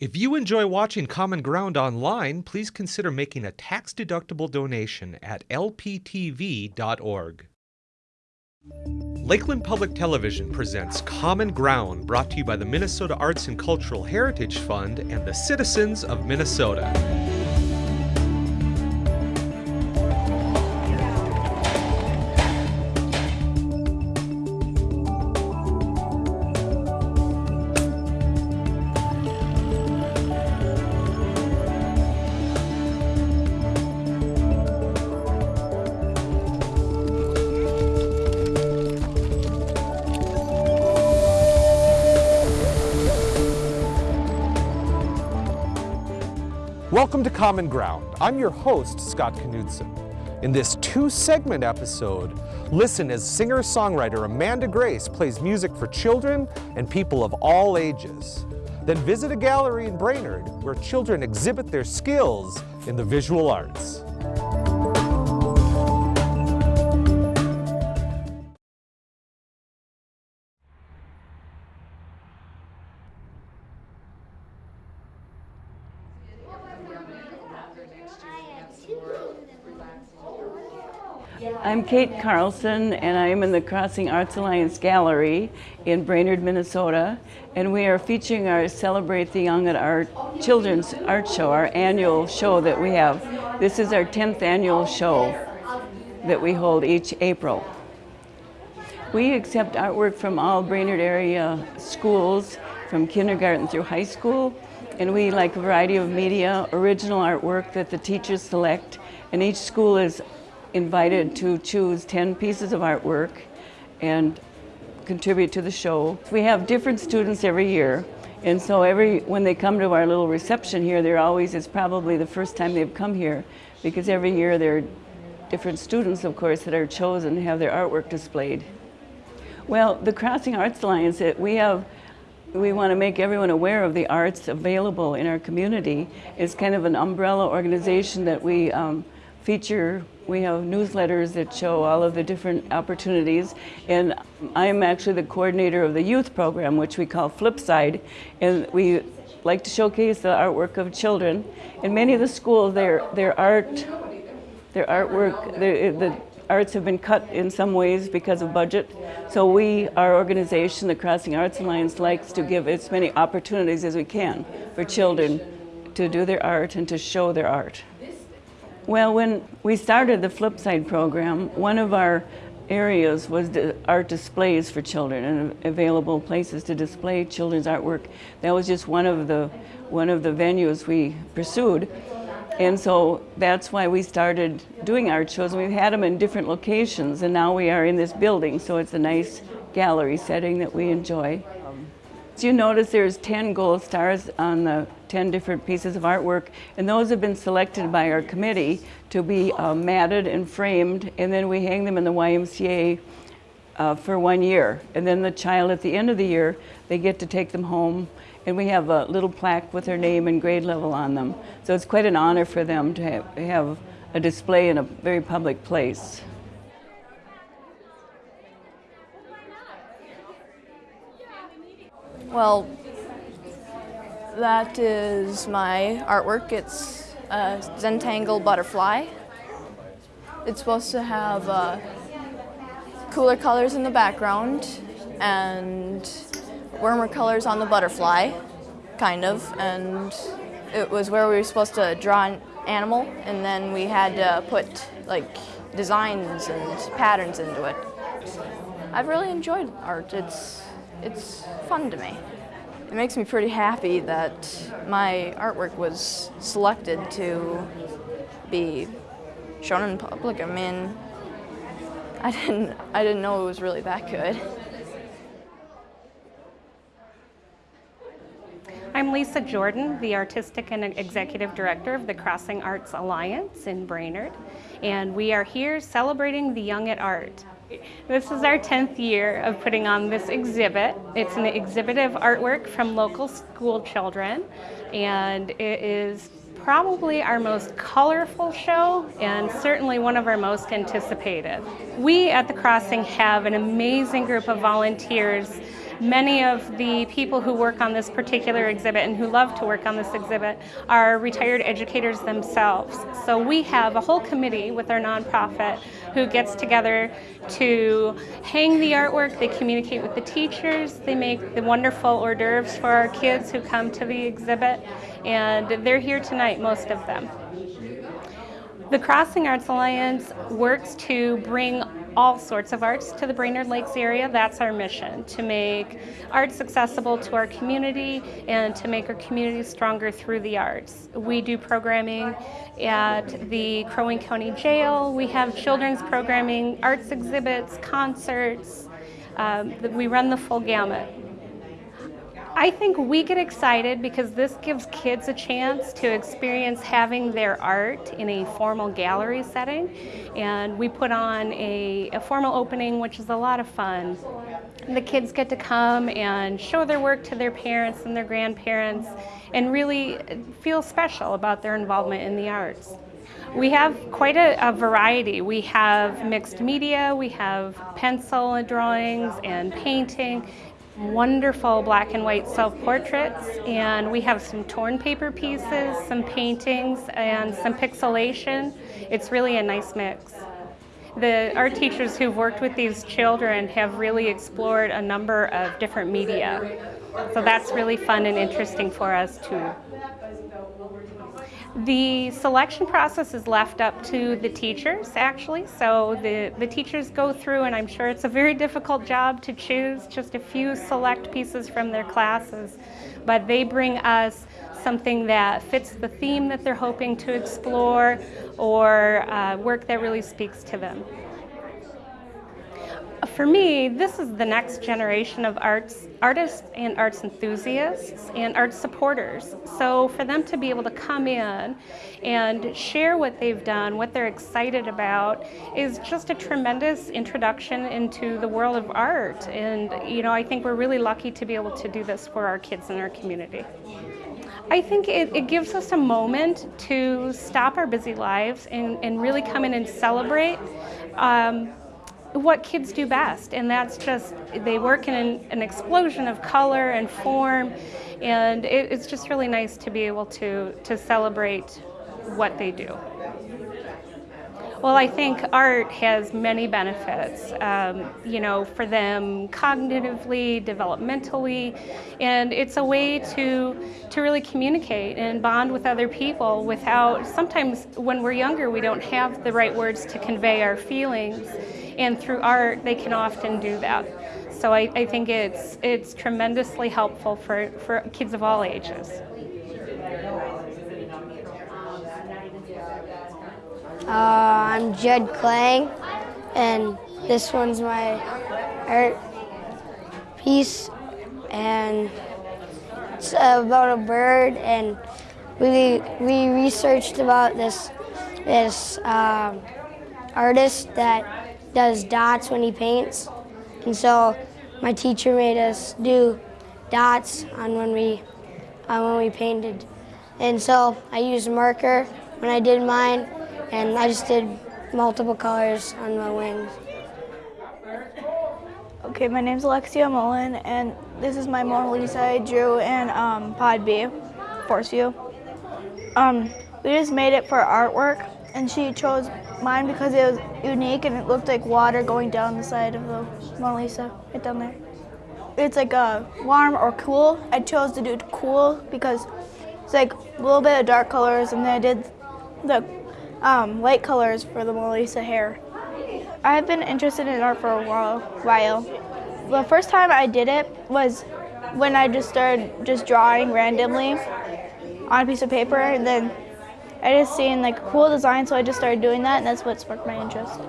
If you enjoy watching Common Ground online, please consider making a tax-deductible donation at lptv.org. Lakeland Public Television presents Common Ground, brought to you by the Minnesota Arts and Cultural Heritage Fund and the citizens of Minnesota. Common Ground. I'm your host, Scott Knudsen. In this two-segment episode, listen as singer-songwriter Amanda Grace plays music for children and people of all ages. Then visit a gallery in Brainerd where children exhibit their skills in the visual arts. I'm Kate Carlson, and I am in the Crossing Arts Alliance Gallery in Brainerd, Minnesota, and we are featuring our Celebrate the Young at Art Children's Art Show, our annual show that we have. This is our 10th annual show that we hold each April. We accept artwork from all Brainerd area schools, from kindergarten through high school, and we like a variety of media, original artwork that the teachers select, and each school is invited to choose 10 pieces of artwork and contribute to the show. We have different students every year, and so every when they come to our little reception here, they're always, it's probably the first time they've come here, because every year there are different students, of course, that are chosen to have their artwork displayed. Well, the Crossing Arts Alliance, we have we want to make everyone aware of the arts available in our community. It's kind of an umbrella organization that we um, feature, we have newsletters that show all of the different opportunities. And I'm actually the coordinator of the youth program, which we call Flipside. And we like to showcase the artwork of children. In many of the schools, their, their art, their artwork, their, the arts have been cut in some ways because of budget. So we, our organization, the Crossing Arts Alliance, likes to give as many opportunities as we can for children to do their art and to show their art. Well, when we started the Flipside program, one of our areas was art displays for children and available places to display children's artwork. That was just one of the one of the venues we pursued. And so that's why we started doing art shows. We've had them in different locations and now we are in this building, so it's a nice gallery setting that we enjoy. So you notice there's 10 gold stars on the 10 different pieces of artwork, and those have been selected by our committee to be uh, matted and framed, and then we hang them in the YMCA uh, for one year. And then the child at the end of the year, they get to take them home, and we have a little plaque with their name and grade level on them. So it's quite an honor for them to have, have a display in a very public place. Well, that is my artwork. It's a Zentangle butterfly. It's supposed to have uh, cooler colors in the background and warmer colors on the butterfly, kind of. And it was where we were supposed to draw an animal and then we had to put like designs and patterns into it. I've really enjoyed art. It's it's fun to me. It makes me pretty happy that my artwork was selected to be shown in public. I mean, I didn't, I didn't know it was really that good. I'm Lisa Jordan, the Artistic and Executive Director of the Crossing Arts Alliance in Brainerd, and we are here celebrating the young at art. This is our 10th year of putting on this exhibit. It's an exhibit of artwork from local school children and it is probably our most colorful show and certainly one of our most anticipated. We at The Crossing have an amazing group of volunteers Many of the people who work on this particular exhibit and who love to work on this exhibit are retired educators themselves. So we have a whole committee with our nonprofit who gets together to hang the artwork, they communicate with the teachers, they make the wonderful hors d'oeuvres for our kids who come to the exhibit, and they're here tonight, most of them. The Crossing Arts Alliance works to bring all sorts of arts to the Brainerd Lakes area. That's our mission, to make arts accessible to our community and to make our community stronger through the arts. We do programming at the Crow Wing County Jail. We have children's programming, arts exhibits, concerts. Um, we run the full gamut. I think we get excited because this gives kids a chance to experience having their art in a formal gallery setting. And we put on a, a formal opening, which is a lot of fun. The kids get to come and show their work to their parents and their grandparents and really feel special about their involvement in the arts. We have quite a, a, variety. We have mixed media, we have pencil drawings and painting, wonderful black and white self-portraits and we have some torn paper pieces, some paintings and some pixelation. It's really a nice mix. The art teachers who've worked with these children have really explored a number of different media. So that's really fun and interesting for us too. The selection process is left up to the teachers, actually. So the, the teachers go through, and I'm sure it's a very difficult job to choose just a few select pieces from their classes. But they bring us something that fits the theme that they're hoping to explore or uh, work that really speaks to them for me, this is the next generation of arts, artists and arts enthusiasts and arts supporters. So for them to be able to come in and share what they've done, what they're excited about, is just a tremendous introduction into the world of art. And you know, I think we're really lucky to be able to do this for our kids in our community. I think it, it, gives us a moment to stop our busy lives and, and really come in and celebrate um, what kids do best, and that's just they work in an, an explosion of color and form, and it, it's just really nice to be able to to celebrate what they do. Well, I think art has many benefits, um, you know, for them cognitively, developmentally, and it's a way to, to really communicate and bond with other people without, sometimes when we're younger, we don't have the right words to convey our feelings, and through art, they can often do that. So I, I think it's, it's tremendously helpful for, for kids of all ages. Uh, I'm Judd Klang, and this one's my art piece, and it's about a bird, and we we researched about this this um, artist that does dots when he paints, and so my teacher made us do dots on when we on when we painted, and so I used a marker when I did mine and I just did multiple colors on my wings. Okay, my name's Alexia Mullen, and this is my Mona Lisa I drew in um, Pod B, Forestview. Um, we just made it for artwork, and she chose mine because it was unique and it looked like water going down the side of the Mona Lisa, right down there. It's like a warm or cool. I chose to do cool because it's like a little bit of dark colors, and then I did the um, light colors for the Mona Lisa hair. I've been interested in art for a while. The first time I did it was when I just started just drawing randomly on a piece of paper and then I just seen like cool design so I just started doing that and that's what sparked my interest.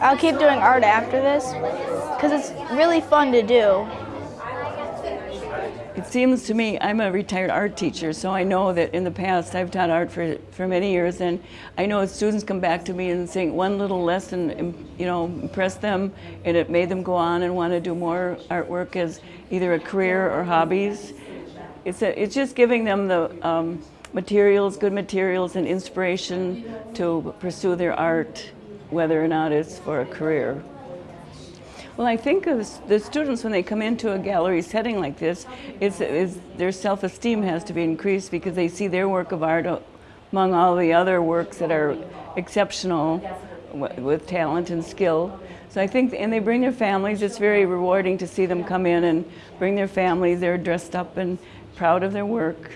I'll keep doing art after this because it's really fun to do. It seems to me, I'm a retired art teacher, so I know that in the past I've taught art for, for many years, and I know students come back to me and say one little lesson, you know, impressed them, and it made them go on and want to do more artwork as either a career or hobbies. It's, a, it's just giving them the um, materials, good materials, and inspiration to pursue their art, whether or not it's for a career. Well, I think the students, when they come into a gallery setting like this, is, is their self-esteem has to be increased because they see their work of art among all the other works that are exceptional with talent and skill. So I think, and they bring their families. It's very rewarding to see them come in and bring their families. They're dressed up and proud of their work.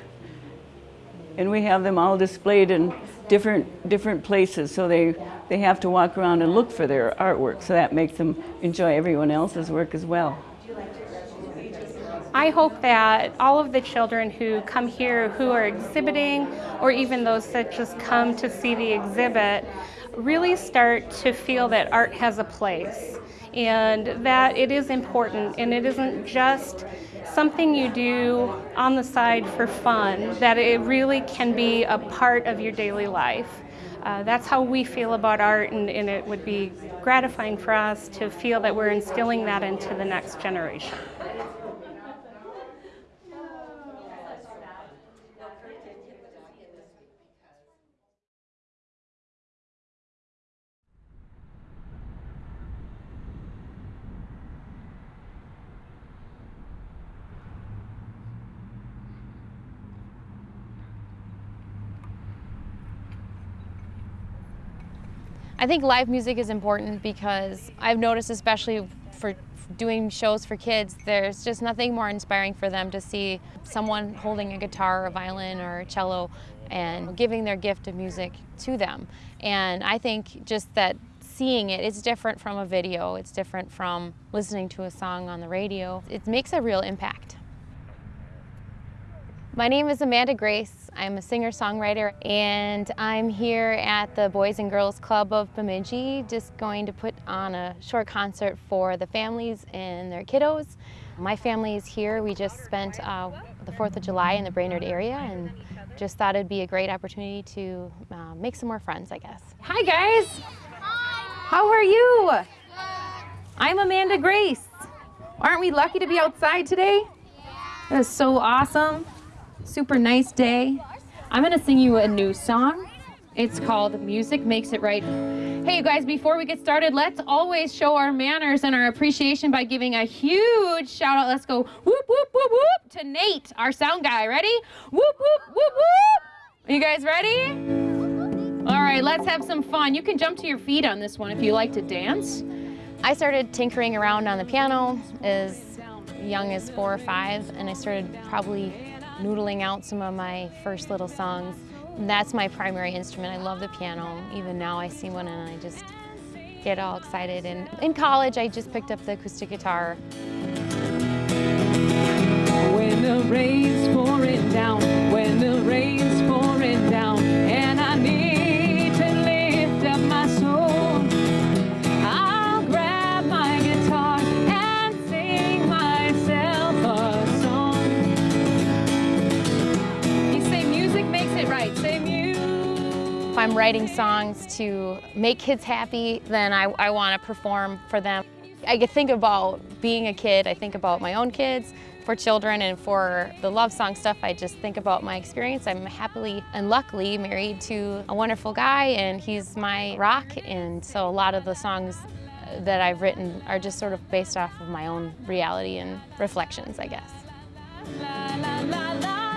And we have them all displayed in different different places, so they they have to walk around and look for their artwork. So that makes them enjoy everyone else's work as well. I hope that all of the children who come here who are exhibiting, or even those that just come to see the exhibit, really start to feel that art has a place and that it is important and it isn't just something you do on the side for fun, that it really can be a part of your daily life. Uh, that's how we feel about art, and, and it would be gratifying for us to feel that we're instilling that into the next generation. I think live music is important because I've noticed especially for doing shows for kids, there's just nothing more inspiring for them to see someone holding a guitar or a violin or a cello and giving their gift of music to them. And I think just that seeing it, it's different from a video, it's different from listening to a song on the radio. It makes a real impact. My name is Amanda Grace. I'm a singer-songwriter and I'm here at the Boys and Girls Club of Bemidji just going to put on a short concert for the families and their kiddos. My family is here. We just spent uh, the 4th of July in the Brainerd area and just thought it'd be a great opportunity to uh, make some more friends, I guess. Hi guys! Hi. How are you? Good. I'm Amanda Grace. Aren't we lucky to be outside today? Yeah. That is so awesome super nice day. I'm gonna sing you a new song. It's called Music Makes It Right. Hey, you guys, before we get started, let's always show our manners and our appreciation by giving a huge shout out. Let's go whoop, whoop, whoop, whoop to Nate, our sound guy. Ready? Whoop, whoop, whoop, whoop. Are you guys ready? All right, let's have some fun. You can jump to your feet on this one if you like to dance. I started tinkering around on the piano as young as four or five, and I started probably noodling out some of my first little songs. That's my primary instrument. I love the piano. Even now I see one and I just get all excited. And in college, I just picked up the acoustic guitar. When the rain's pouring down, when the rain's pouring down, and I need to lift up my soul. I'm writing songs to make kids happy, then I, I want to perform for them. I think about being a kid, I think about my own kids, for children and for the love song stuff, I just think about my experience. I'm happily and luckily married to a wonderful guy and he's my rock and so a lot of the songs that I've written are just sort of based off of my own reality and reflections, I guess. La, la, la,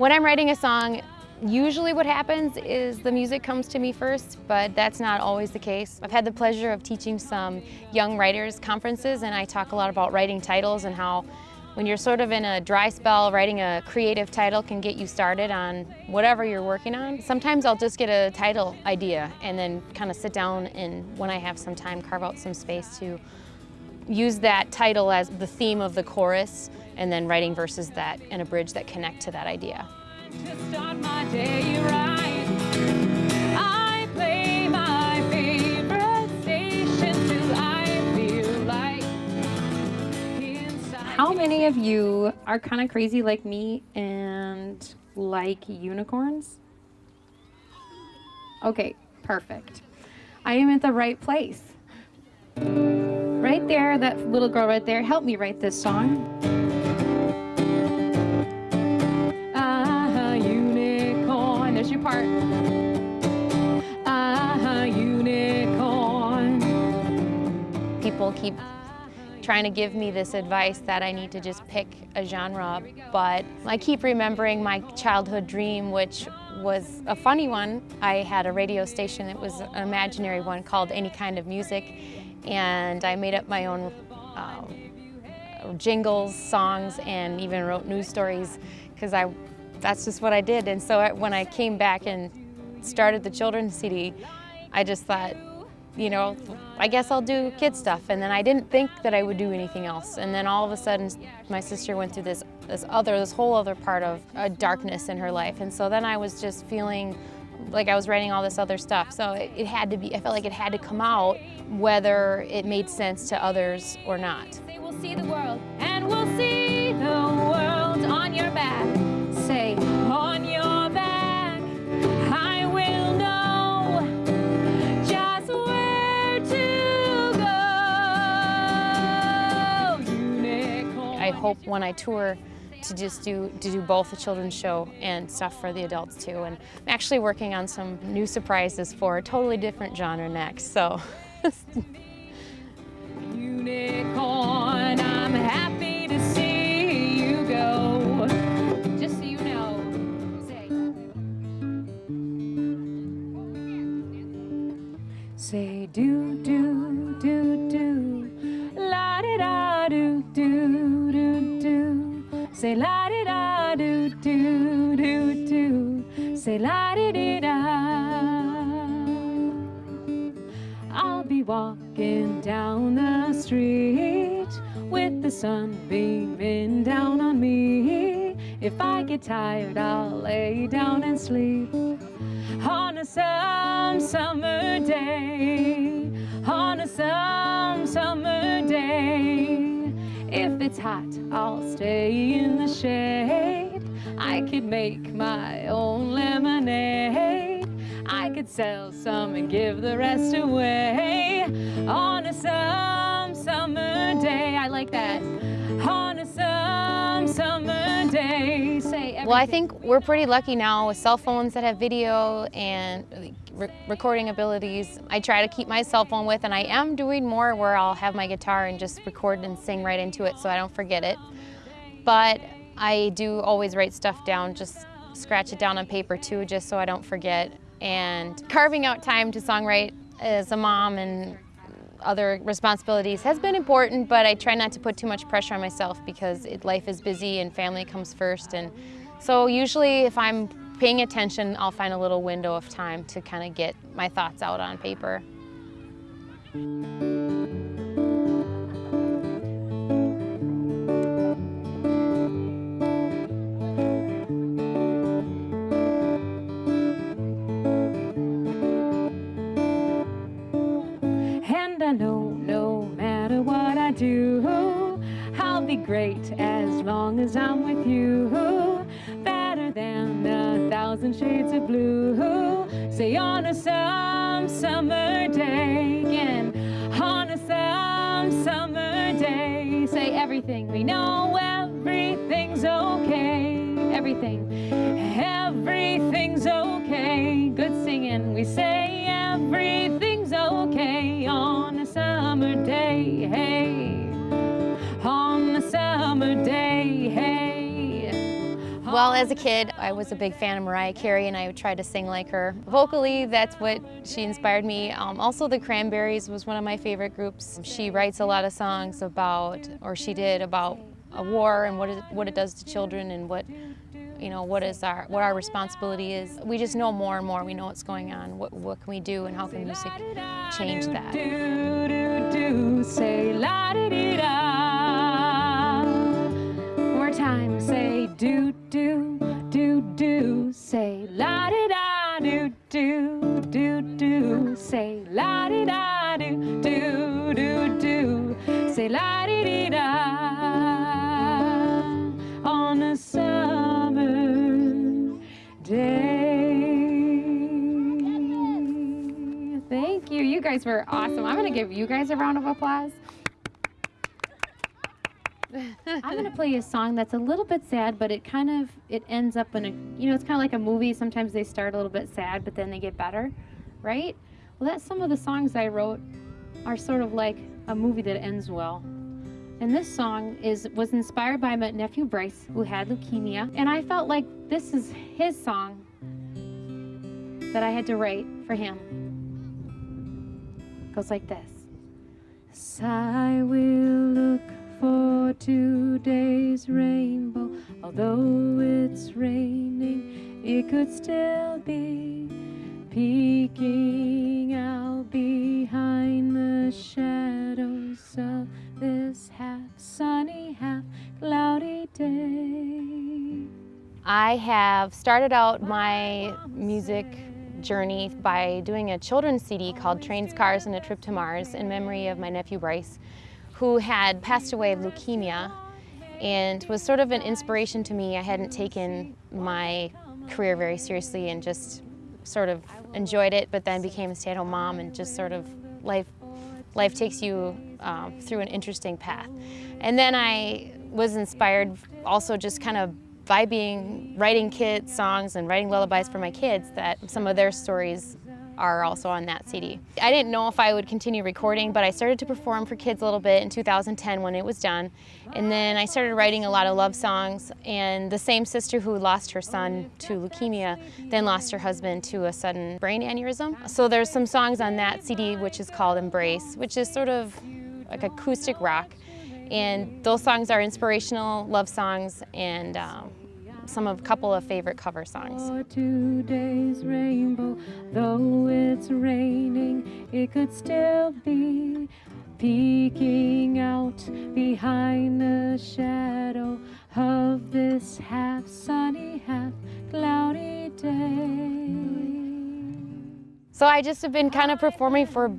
When I'm writing a song, usually what happens is the music comes to me first, but that's not always the case. I've had the pleasure of teaching some young writers conferences and I talk a lot about writing titles and how when you're sort of in a dry spell, writing a creative title can get you started on whatever you're working on. Sometimes I'll just get a title idea and then kind of sit down and when I have some time, carve out some space to use that title as the theme of the chorus and then writing verses that and a bridge that connect to that idea. How many of you are kind of crazy like me and like unicorns? Okay, perfect. I am at the right place. Right there, that little girl right there, help me write this song. Ah, unicorn, there's your part. Ah, unicorn. People keep trying to give me this advice that I need to just pick a genre, but I keep remembering my childhood dream, which was a funny one. I had a radio station, it was an imaginary one called Any Kind of Music, and I made up my own um, jingles, songs, and even wrote news stories because I, that's just what I did. And so when I came back and started the children's CD, I just thought, you know, I guess I'll do kid stuff. And then I didn't think that I would do anything else. And then all of a sudden, my sister went through this, this other, this whole other part of a darkness in her life. And so then I was just feeling like I was writing all this other stuff. So it, it had to be, I felt like it had to come out whether it made sense to others or not. We'll see the world, and we'll see the world on your back. Say, on your back, I will know just where to go. Unicorn. I hope when I tour to just do to do both the children's show and stuff for the adults too. And I'm actually working on some new surprises for a totally different genre next. So. Unicorn, I'm happy to see you go. Just so you know, say. Say do do do do, la di da do do do do. Say la di da do do do do. Say la di di da. Walking down the street with the sun beaming down on me. If I get tired, I'll lay down and sleep on a some summer day. On a some summer day. If it's hot, I'll stay in the shade. I could make my own lemonade. I could sell some and give the rest away on a some summer day. I like that. On a some summer day. Say Well, I think we're pretty lucky now with cell phones that have video and re recording abilities. I try to keep my cell phone with, and I am doing more where I'll have my guitar and just record and sing right into it so I don't forget it. But I do always write stuff down, just scratch it down on paper too, just so I don't forget and carving out time to songwrite as a mom and other responsibilities has been important, but I try not to put too much pressure on myself because it, life is busy and family comes first. And so usually if I'm paying attention, I'll find a little window of time to kind of get my thoughts out on paper. Great as long as I'm with you. Better than a thousand shades of blue. Say on a some summer day again. On a some summer day. Say everything we know, everything's okay. Everything, everything's okay. Good singing, we say everything's okay Well, as a kid, I was a big fan of Mariah Carey and I tried to sing like her. Vocally, that's what she inspired me. Um, also, the Cranberries was one of my favorite groups. She writes a lot of songs about, or she did, about a war and what it, what it does to children and what, you know, what is our, what our responsibility is. We just know more and more. We know what's going on. What, what can we do and how can music change that? More time, say do, do, do, do, say la di da, do, do, do, do, say la di da, do, do, do, do, say la di di da. On a summer day. Thank you. You guys were awesome. I'm going to give you guys a round of applause. I'm to play a song that's a little bit sad, but it kind of it ends up in a you know it's kind of like a movie. Sometimes they start a little bit sad, but then they get better, right? Well, that's some of the songs I wrote are sort of like a movie that ends well. And this song is was inspired by my nephew Bryce, who had leukemia. And I felt like this is his song that I had to write for him. It goes like this. Yes, today's rainbow. Although it's raining, it could still be peeking out behind the shadows of this half sunny, half cloudy day. I have started out my music journey by doing a children's CD called Trains, Cars, and a Trip to Mars in memory of my nephew Bryce, who had passed away of leukemia and was sort of an inspiration to me. I hadn't taken my career very seriously and just sort of enjoyed it, but then became a stay-at-home mom and just sort of life, life takes you um, through an interesting path. And then I was inspired also just kind of by being writing kid songs and writing lullabies for my kids that some of their stories are also on that CD. I didn't know if I would continue recording, but I started to perform for kids a little bit in 2010 when it was done. And then I started writing a lot of love songs, and the same sister who lost her son to leukemia then lost her husband to a sudden brain aneurysm. So there's some songs on that CD which is called Embrace, which is sort of like acoustic rock. And those songs are inspirational love songs and um, some of a couple of favorite cover songs. For today's rainbow, though it's raining, it could still be peeking out behind the shadow of this half sunny, half cloudy day. So I just have been kind of performing for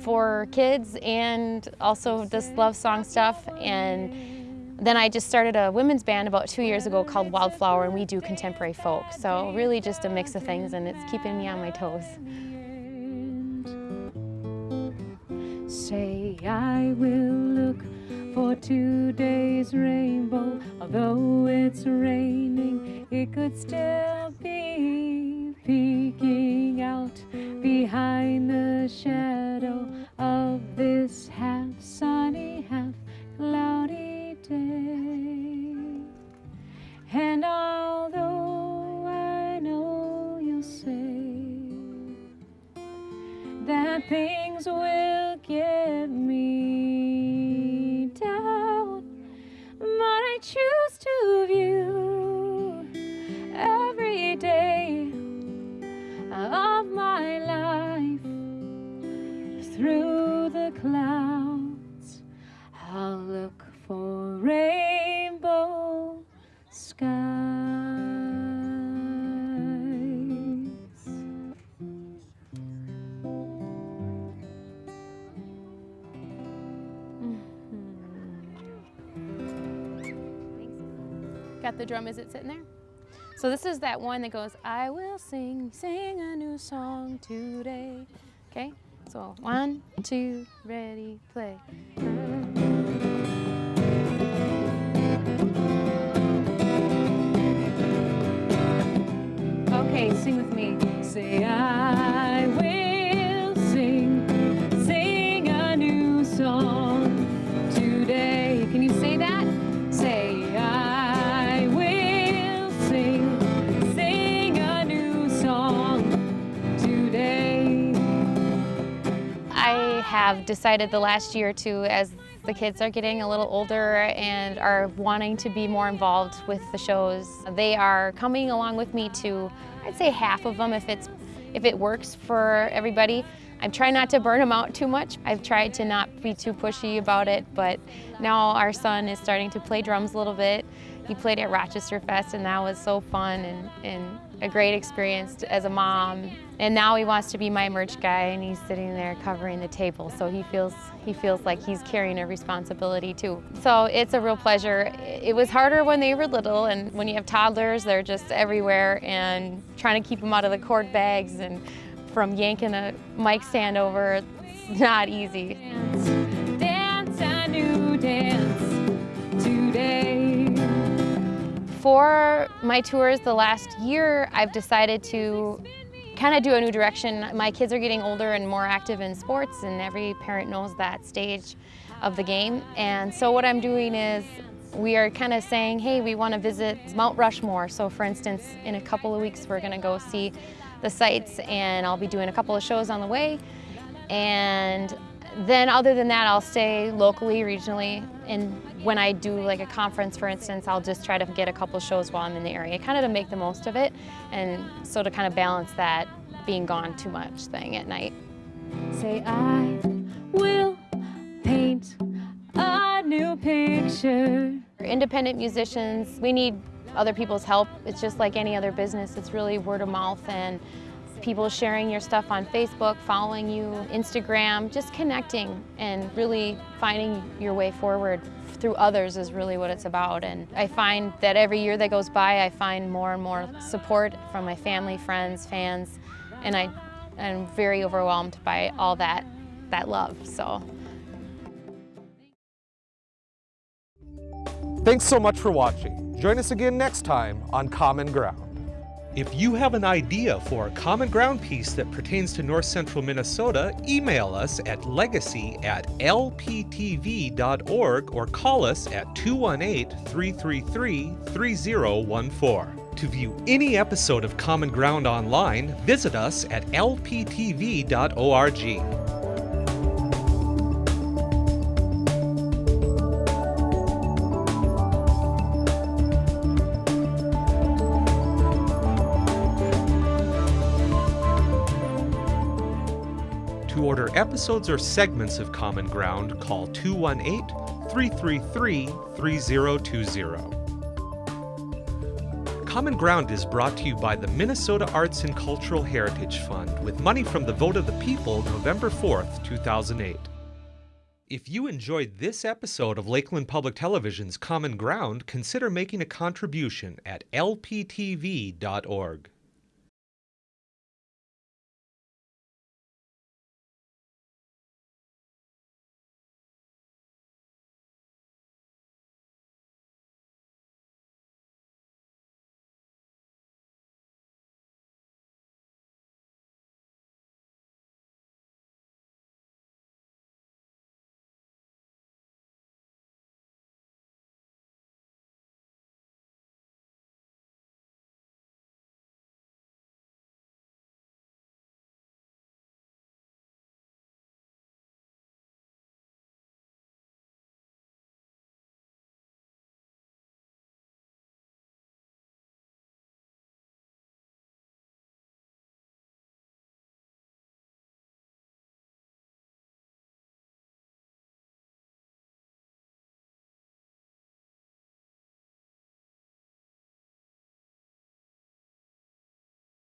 for kids and also this love song stuff and then I just started a women's band about two years ago called Wildflower and we do contemporary folk. So really just a mix of things and it's keeping me on my toes. Say I will look for today's rainbow. Although it's raining, it could still be peeking out behind the shadow of this half sunny, half cloudy day. And although I know you'll say that things will get me down, but I choose to view drum, is it sitting there? So this is that one that goes, I will sing, sing a new song today. Okay, so one, two, ready, play. Okay, sing with me. Say, I will have decided the last year or two as the kids are getting a little older and are wanting to be more involved with the shows. They are coming along with me to, I'd say half of them if, it's, if it works for everybody. I'm trying not to burn them out too much. I've tried to not be too pushy about it, but now our son is starting to play drums a little bit. He played at Rochester Fest and that was so fun and, and a great experience as a mom. And now he wants to be my merch guy and he's sitting there covering the table. So he feels, he feels like he's carrying a responsibility too. So it's a real pleasure. It was harder when they were little and when you have toddlers, they're just everywhere and trying to keep them out of the cord bags and from yanking a mic stand over, it's not easy. Dance a new dance For my tours the last year, I've decided to kind of do a new direction. My kids are getting older and more active in sports and every parent knows that stage of the game. And so what I'm doing is we are kind of saying, hey, we want to visit Mount Rushmore. So for instance, in a couple of weeks, we're going to go see the sites and I'll be doing a couple of shows on the way. And then other than that, I'll stay locally, regionally, and when I do like a conference, for instance, I'll just try to get a couple shows while I'm in the area, kind of to make the most of it, and so to kind of balance that being gone too much thing at night. Say I will paint a new picture. Independent musicians, we need other people's help. It's just like any other business. It's really word of mouth and people sharing your stuff on Facebook, following you, Instagram, just connecting and really finding your way forward through others is really what it's about. And I find that every year that goes by, I find more and more support from my family, friends, fans, and I, I'm very overwhelmed by all that, that love. So. Thanks so much for watching. Join us again next time on Common Ground. If you have an idea for a common ground piece that pertains to north central Minnesota, email us at legacy at lptv.org or call us at 218 333 3014. To view any episode of Common Ground online, visit us at lptv.org. episodes or segments of Common Ground, call 218 333 3020. Common Ground is brought to you by the Minnesota Arts and Cultural Heritage Fund with money from the vote of the people November 4th, 2008. If you enjoyed this episode of Lakeland Public Television's Common Ground, consider making a contribution at lptv.org.